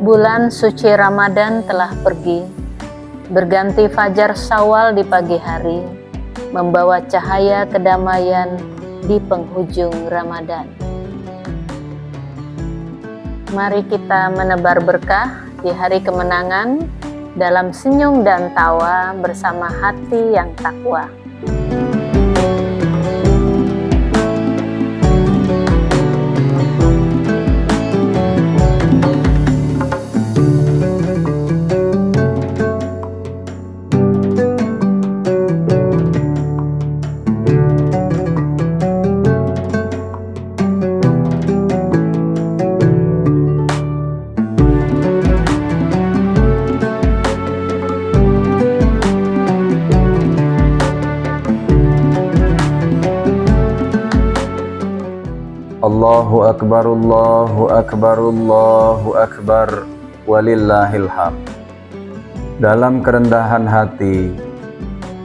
Bulan suci Ramadan telah pergi, berganti fajar sawal di pagi hari, membawa cahaya kedamaian di penghujung Ramadan. Mari kita menebar berkah di hari kemenangan dalam senyum dan tawa bersama hati yang takwa. Allahu Akbar, Allahu Akbar, Allahu Akbar, walillahil hamd. Dalam kerendahan hati,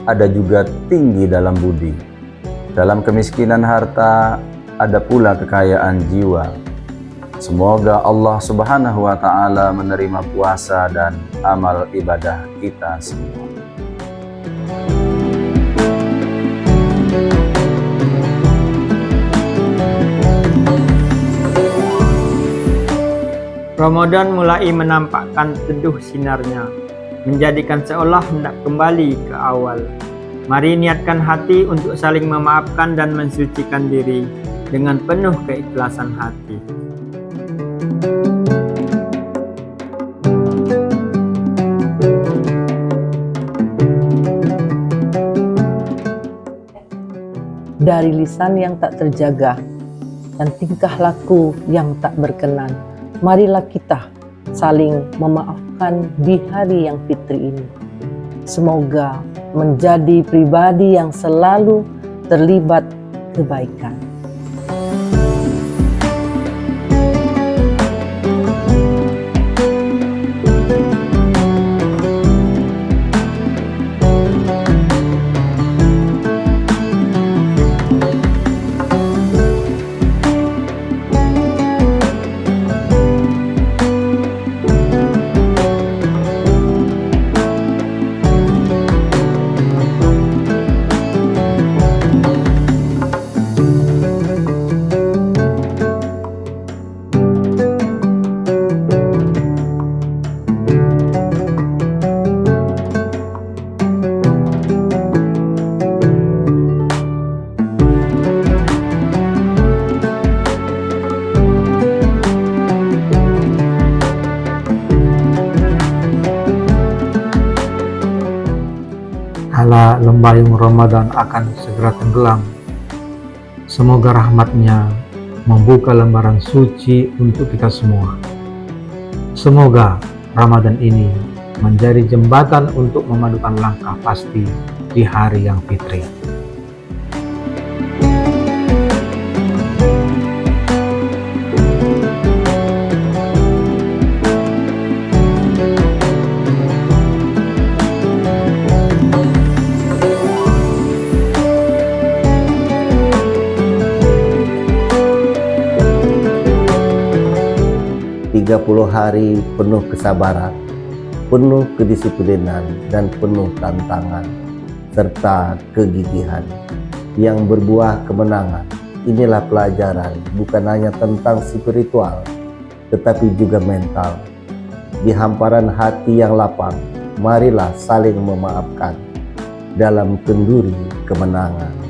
ada juga tinggi dalam budi. Dalam kemiskinan harta, ada pula kekayaan jiwa. Semoga Allah subhanahu wa ta'ala menerima puasa dan amal ibadah kita semua. Ramadan mulai menampakkan teduh sinarnya, menjadikan seolah hendak kembali ke awal. Mari niatkan hati untuk saling memaafkan dan mensucikan diri dengan penuh keikhlasan hati. Dari lisan yang tak terjaga dan tingkah laku yang tak berkenan marilah kita saling memaafkan di hari yang fitri ini. Semoga menjadi pribadi yang selalu terlibat kebaikan. Lembayung Ramadan akan segera tenggelam. Semoga rahmatnya membuka lembaran suci untuk kita semua. Semoga Ramadan ini menjadi jembatan untuk memadukan langkah pasti di hari yang fitri. 30 hari penuh kesabaran, penuh kedisiplinan dan penuh tantangan, serta kegigihan yang berbuah kemenangan. Inilah pelajaran bukan hanya tentang spiritual, tetapi juga mental. Di hamparan hati yang lapang, marilah saling memaafkan dalam kenduri kemenangan.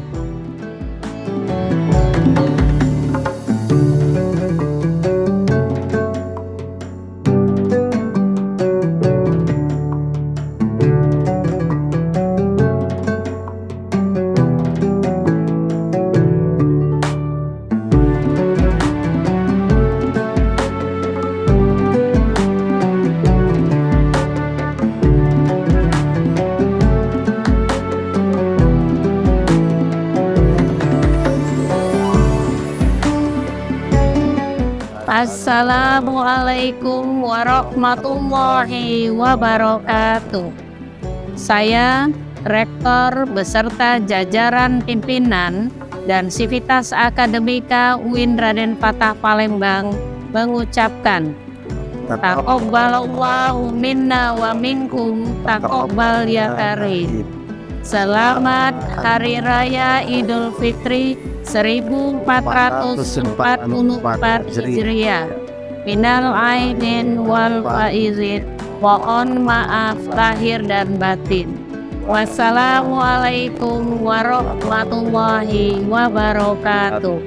Assalamualaikum warahmatullahi wabarakatuh. Saya, Rektor beserta jajaran pimpinan dan Sivitas Akademika UIN Raden Fatah Palembang mengucapkan Taqabbalallahu minna wa minkum taqabbal ya karim. Selamat Hari Raya Idul Fitri 1444 Hijriah. Minal aidin wal faizin. Mohon maaf lahir dan batin. Wassalamualaikum warahmatullahi wabarakatuh.